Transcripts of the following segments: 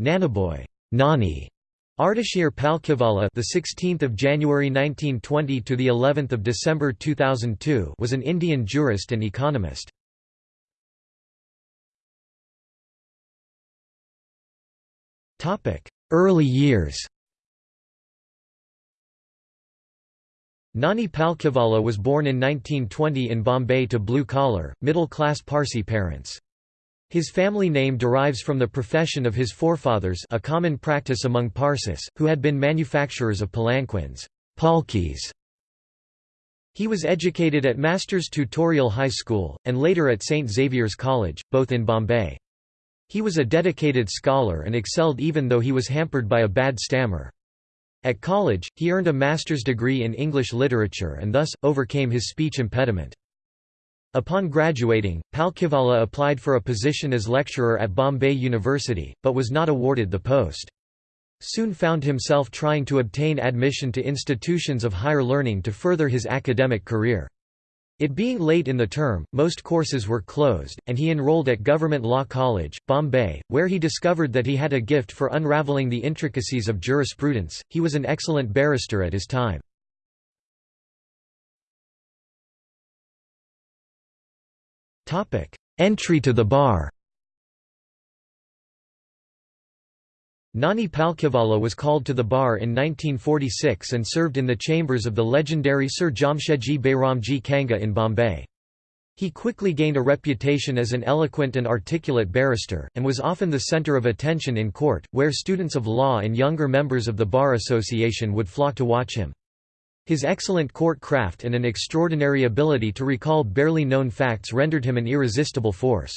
Nanabhoy Nani Ardeshir Palkhivala the 16th of January 1920 to the 11th of December 2002 was an Indian jurist and economist. Topic: Early years. Nani Palkhivala was born in 1920 in Bombay to blue-collar, middle-class Parsi parents. His family name derives from the profession of his forefathers a common practice among Parsis, who had been manufacturers of palanquins palkis". He was educated at Masters Tutorial High School, and later at St. Xavier's College, both in Bombay. He was a dedicated scholar and excelled even though he was hampered by a bad stammer. At college, he earned a master's degree in English literature and thus, overcame his speech impediment. Upon graduating, Palkhivala applied for a position as lecturer at Bombay University, but was not awarded the post. Soon found himself trying to obtain admission to institutions of higher learning to further his academic career. It being late in the term, most courses were closed, and he enrolled at Government Law College, Bombay, where he discovered that he had a gift for unraveling the intricacies of jurisprudence. He was an excellent barrister at his time. Entry to the bar Nani Palkhivala was called to the bar in 1946 and served in the chambers of the legendary Sir Jamshedji Bairamji Kanga in Bombay. He quickly gained a reputation as an eloquent and articulate barrister, and was often the centre of attention in court, where students of law and younger members of the Bar Association would flock to watch him. His excellent court craft and an extraordinary ability to recall barely known facts rendered him an irresistible force.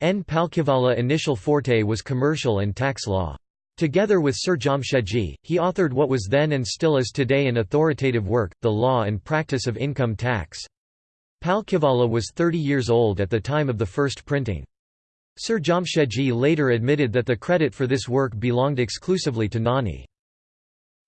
N. Palkhivala initial forte was commercial and tax law. Together with Sir Jamshedji, he authored what was then and still is today an authoritative work, The Law and Practice of Income Tax. Palkhivala was 30 years old at the time of the first printing. Sir Jamshedji later admitted that the credit for this work belonged exclusively to Nani.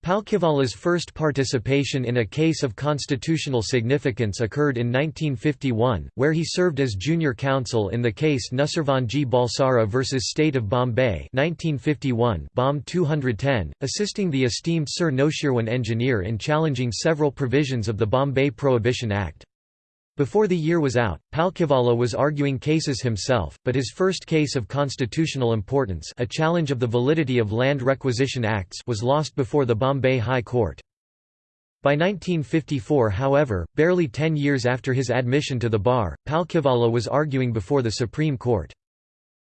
Palkhivala's first participation in a case of constitutional significance occurred in 1951, where he served as junior counsel in the case Nusarvanji Balsara v. State of Bombay 1951 Bomb 210, assisting the esteemed Sir Noshirwan engineer in challenging several provisions of the Bombay Prohibition Act. Before the year was out, Palkhivala was arguing cases himself, but his first case of constitutional importance a challenge of the validity of Land Requisition Acts was lost before the Bombay High Court. By 1954 however, barely ten years after his admission to the bar, Palkhivala was arguing before the Supreme Court.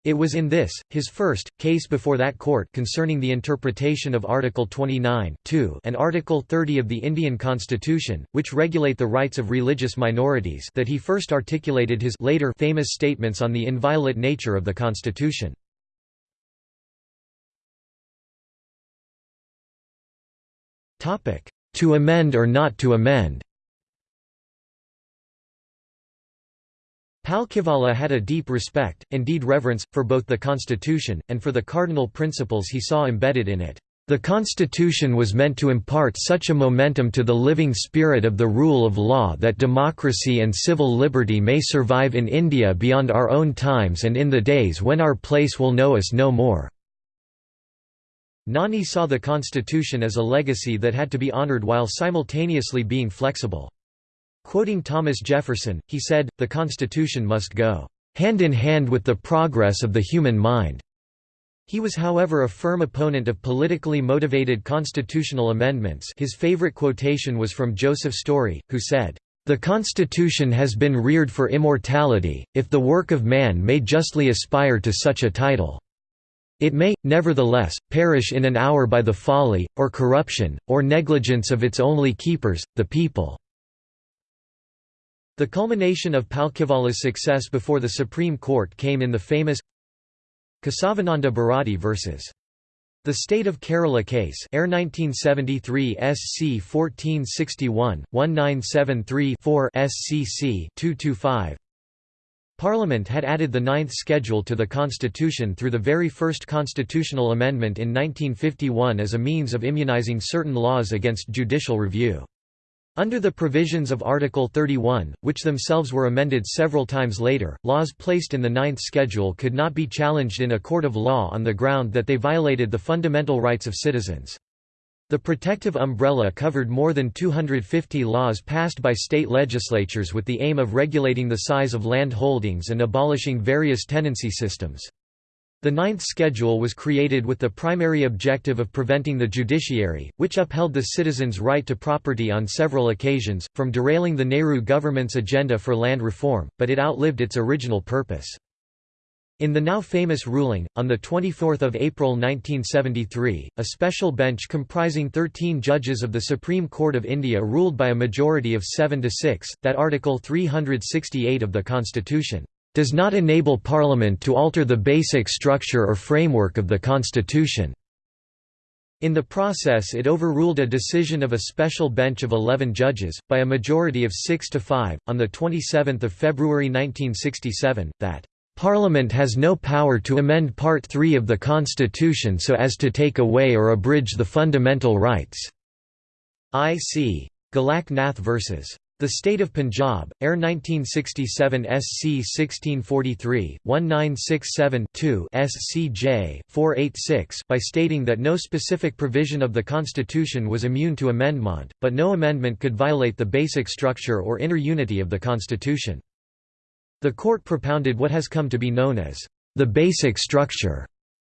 It was in this, his first, case before that court concerning the interpretation of Article 29 and Article 30 of the Indian Constitution, which regulate the rights of religious minorities that he first articulated his later famous statements on the inviolate nature of the Constitution. To amend or not to amend Palkhivala had a deep respect, indeed reverence, for both the constitution, and for the cardinal principles he saw embedded in it. The constitution was meant to impart such a momentum to the living spirit of the rule of law that democracy and civil liberty may survive in India beyond our own times and in the days when our place will know us no more." Nani saw the constitution as a legacy that had to be honoured while simultaneously being flexible. Quoting Thomas Jefferson, he said, the Constitution must go hand in hand with the progress of the human mind. He was however a firm opponent of politically motivated constitutional amendments his favorite quotation was from Joseph Story, who said, "...the Constitution has been reared for immortality, if the work of man may justly aspire to such a title. It may, nevertheless, perish in an hour by the folly, or corruption, or negligence of its only keepers, the people." The culmination of Palkhivala's success before the Supreme Court came in the famous Kesavananda Bharati vs. The State of Kerala case Air 1973 SC 1461, 1973 SCC 225. Parliament had added the ninth schedule to the constitution through the very first constitutional amendment in 1951 as a means of immunizing certain laws against judicial review. Under the provisions of Article 31, which themselves were amended several times later, laws placed in the Ninth Schedule could not be challenged in a court of law on the ground that they violated the fundamental rights of citizens. The protective umbrella covered more than 250 laws passed by state legislatures with the aim of regulating the size of land holdings and abolishing various tenancy systems. The Ninth Schedule was created with the primary objective of preventing the judiciary, which upheld the citizens' right to property on several occasions, from derailing the Nehru government's agenda for land reform, but it outlived its original purpose. In the now famous ruling, on 24 April 1973, a special bench comprising 13 judges of the Supreme Court of India ruled by a majority of 7 to 6, that Article 368 of the Constitution does not enable Parliament to alter the basic structure or framework of the Constitution. In the process it overruled a decision of a special bench of 11 judges, by a majority of 6 to 5, on 27 February 1967, that Parliament has no power to amend Part 3 of the Constitution so as to take away or abridge the fundamental rights. I.C. Golak Nath vs. The State of Punjab, Air 1967 SC 1643, 1967-2 SCJ 486 by stating that no specific provision of the Constitution was immune to amendment, but no amendment could violate the basic structure or inner unity of the Constitution. The court propounded what has come to be known as the basic structure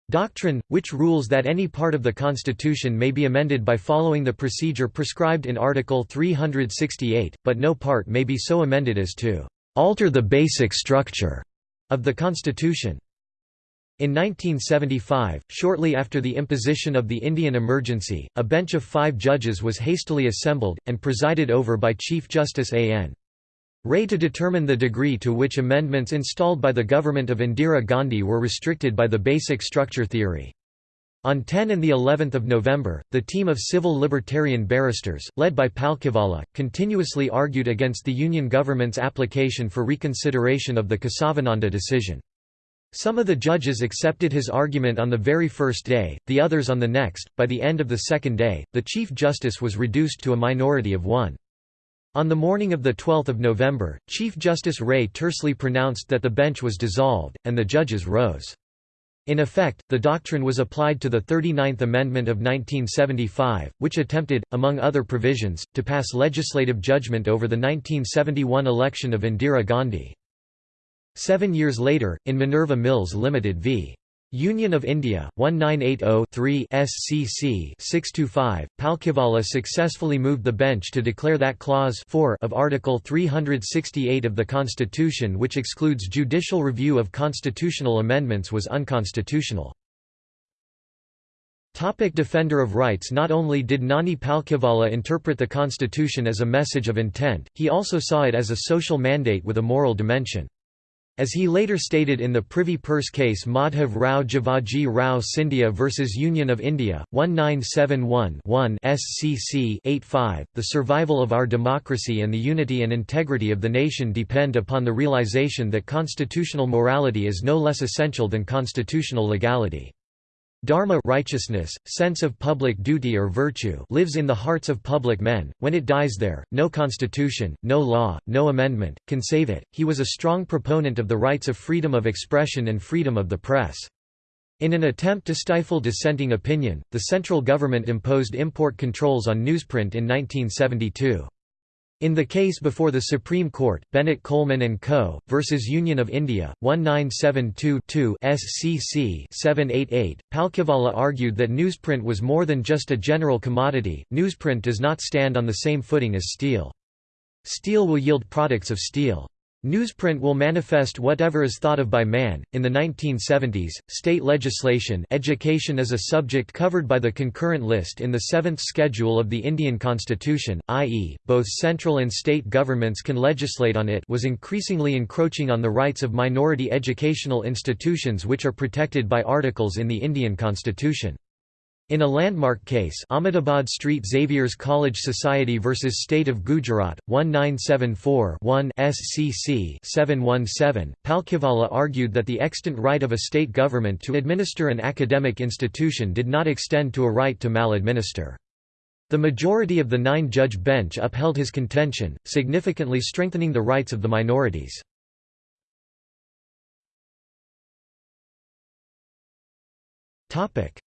doctrine, which rules that any part of the Constitution may be amended by following the procedure prescribed in Article 368, but no part may be so amended as to alter the basic structure of the Constitution. In 1975, shortly after the imposition of the Indian emergency, a bench of five judges was hastily assembled, and presided over by Chief Justice A.N. Ray to determine the degree to which amendments installed by the government of Indira Gandhi were restricted by the basic structure theory. On 10 and the 11th of November, the team of civil libertarian barristers, led by Palkhivala, continuously argued against the Union government's application for reconsideration of the Kesavananda decision. Some of the judges accepted his argument on the very first day, the others on the next. By the end of the second day, the Chief Justice was reduced to a minority of one. On the morning of 12 November, Chief Justice Ray tersely pronounced that the bench was dissolved, and the judges rose. In effect, the doctrine was applied to the 39th Amendment of 1975, which attempted, among other provisions, to pass legislative judgment over the 1971 election of Indira Gandhi. Seven years later, in Minerva Mills Limited v. Union of India, 1980-3 SCC 625, Palkhivala successfully moved the bench to declare that Clause 4 of Article 368 of the Constitution which excludes judicial review of constitutional amendments was unconstitutional. Topic Defender of rights Not only did Nani Palkhivala interpret the Constitution as a message of intent, he also saw it as a social mandate with a moral dimension. As he later stated in the Privy Purse case Madhav Rao Jivaji Rao Scindia v Union of India, 1971-1 SCC 85, the survival of our democracy and the unity and integrity of the nation depend upon the realization that constitutional morality is no less essential than constitutional legality. Dharma righteousness, sense of public duty or virtue lives in the hearts of public men, when it dies there, no constitution, no law, no amendment, can save it. He was a strong proponent of the rights of freedom of expression and freedom of the press. In an attempt to stifle dissenting opinion, the central government imposed import controls on newsprint in 1972. In the case before the Supreme Court, Bennett Coleman and Co. versus Union of India, 1972-2 SCC 788, Palkhivala argued that newsprint was more than just a general commodity. Newsprint does not stand on the same footing as steel. Steel will yield products of steel. Newsprint will manifest whatever is thought of by man. In the 1970s, state legislation education is a subject covered by the concurrent list in the seventh schedule of the Indian Constitution, i.e., both central and state governments can legislate on it was increasingly encroaching on the rights of minority educational institutions which are protected by articles in the Indian Constitution. In a landmark case Ahmedabad Street Xavier's College Society vs State of Gujarat, 1974-1 SCC 717, Palkhivala argued that the extant right of a state government to administer an academic institution did not extend to a right to maladminister. The majority of the nine-judge bench upheld his contention, significantly strengthening the rights of the minorities.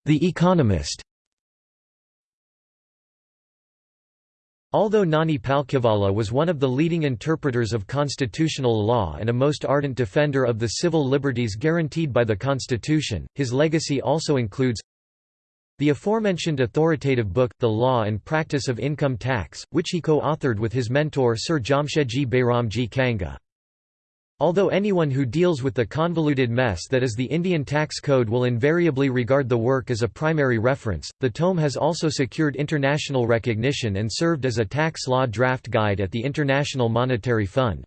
The Economist Although Nani Palkhivala was one of the leading interpreters of constitutional law and a most ardent defender of the civil liberties guaranteed by the Constitution, his legacy also includes the aforementioned authoritative book, The Law and Practice of Income Tax, which he co-authored with his mentor Sir Jamshedji Bairamji Kanga. Although anyone who deals with the convoluted mess that is the Indian tax code will invariably regard the work as a primary reference, the tome has also secured international recognition and served as a tax law draft guide at the International Monetary Fund.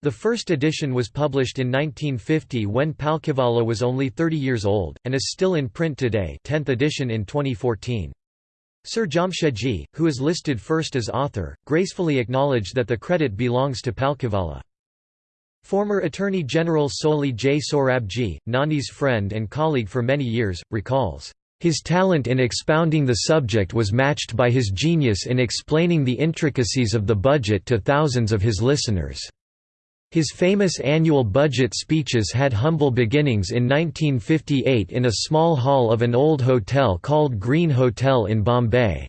The first edition was published in 1950 when Palkhivala was only 30 years old, and is still in print today 10th edition in 2014. Sir Jamshedji, who is listed first as author, gracefully acknowledged that the credit belongs to Palkhivala. Former Attorney General Soli J. Sorabji, Nani's friend and colleague for many years, recalls, "...his talent in expounding the subject was matched by his genius in explaining the intricacies of the budget to thousands of his listeners." His famous annual budget speeches had humble beginnings in 1958 in a small hall of an old hotel called Green Hotel in Bombay.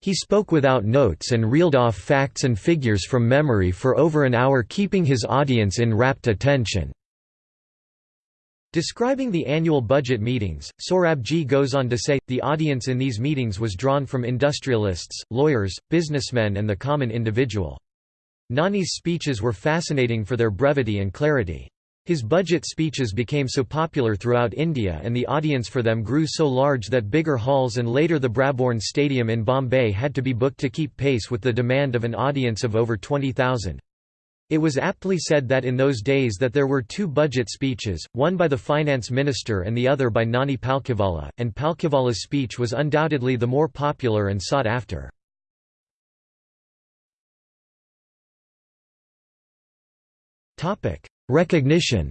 He spoke without notes and reeled off facts and figures from memory for over an hour keeping his audience in rapt attention. Describing the annual budget meetings, Sorabji goes on to say, the audience in these meetings was drawn from industrialists, lawyers, businessmen and the common individual. Nani's speeches were fascinating for their brevity and clarity. His budget speeches became so popular throughout India and the audience for them grew so large that bigger halls and later the Brabourne Stadium in Bombay had to be booked to keep pace with the demand of an audience of over 20,000. It was aptly said that in those days that there were two budget speeches, one by the finance minister and the other by Nani Palkhivala, and Palkhivala's speech was undoubtedly the more popular and sought after. Recognition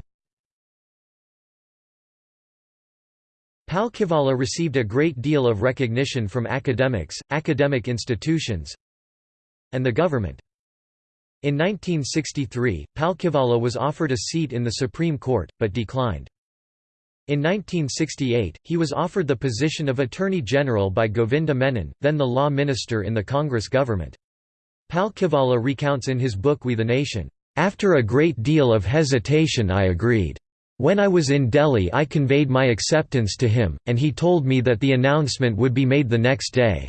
Palkhivala received a great deal of recognition from academics, academic institutions, and the government. In 1963, Palkhivala was offered a seat in the Supreme Court, but declined. In 1968, he was offered the position of Attorney General by Govinda Menon, then the law minister in the Congress government. Palkhivala recounts in his book We the Nation, after a great deal of hesitation I agreed. When I was in Delhi I conveyed my acceptance to him, and he told me that the announcement would be made the next day.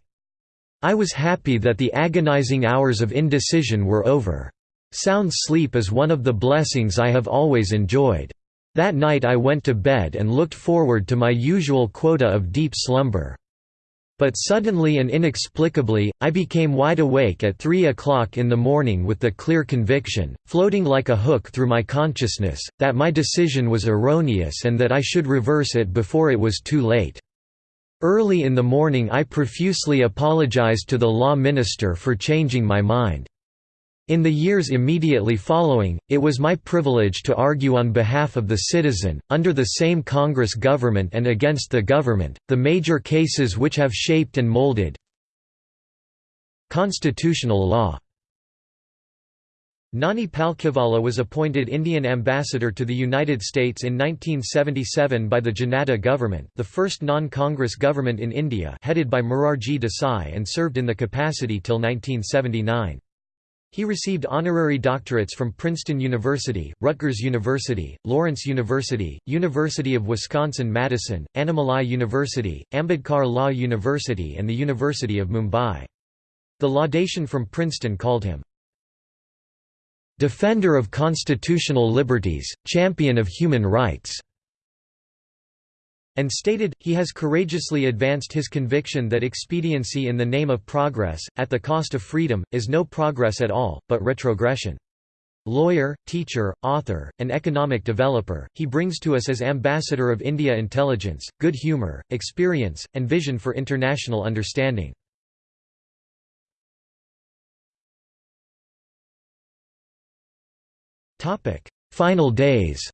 I was happy that the agonizing hours of indecision were over. Sound sleep is one of the blessings I have always enjoyed. That night I went to bed and looked forward to my usual quota of deep slumber. But suddenly and inexplicably, I became wide awake at three o'clock in the morning with the clear conviction, floating like a hook through my consciousness, that my decision was erroneous and that I should reverse it before it was too late. Early in the morning I profusely apologized to the law minister for changing my mind. In the years immediately following, it was my privilege to argue on behalf of the citizen, under the same Congress government and against the government, the major cases which have shaped and molded constitutional law. Nani Palkhivala was appointed Indian ambassador to the United States in 1977 by the Janata government the first non-Congress government in India headed by Morarji Desai and served in the capacity till 1979. He received honorary doctorates from Princeton University, Rutgers University, Lawrence University, University of Wisconsin-Madison, Annamalai University, Ambedkar Law University and the University of Mumbai. The laudation from Princeton called him, "...defender of constitutional liberties, champion of human rights." And stated, he has courageously advanced his conviction that expediency in the name of progress, at the cost of freedom, is no progress at all, but retrogression. Lawyer, teacher, author, and economic developer, he brings to us as ambassador of India intelligence, good humor, experience, and vision for international understanding. Final days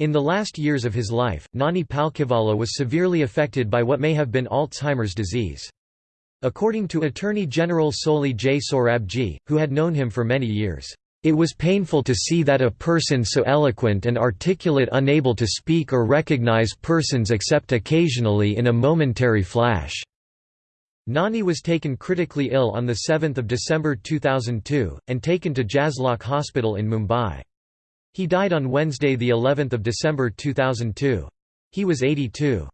In the last years of his life, Nani Palkhivala was severely affected by what may have been Alzheimer's disease. According to Attorney General Soli J. Sorabji, who had known him for many years, "...it was painful to see that a person so eloquent and articulate unable to speak or recognize persons except occasionally in a momentary flash." Nani was taken critically ill on 7 December 2002, and taken to Jaslok Hospital in Mumbai. He died on Wednesday, the 11th of December 2002. He was 82.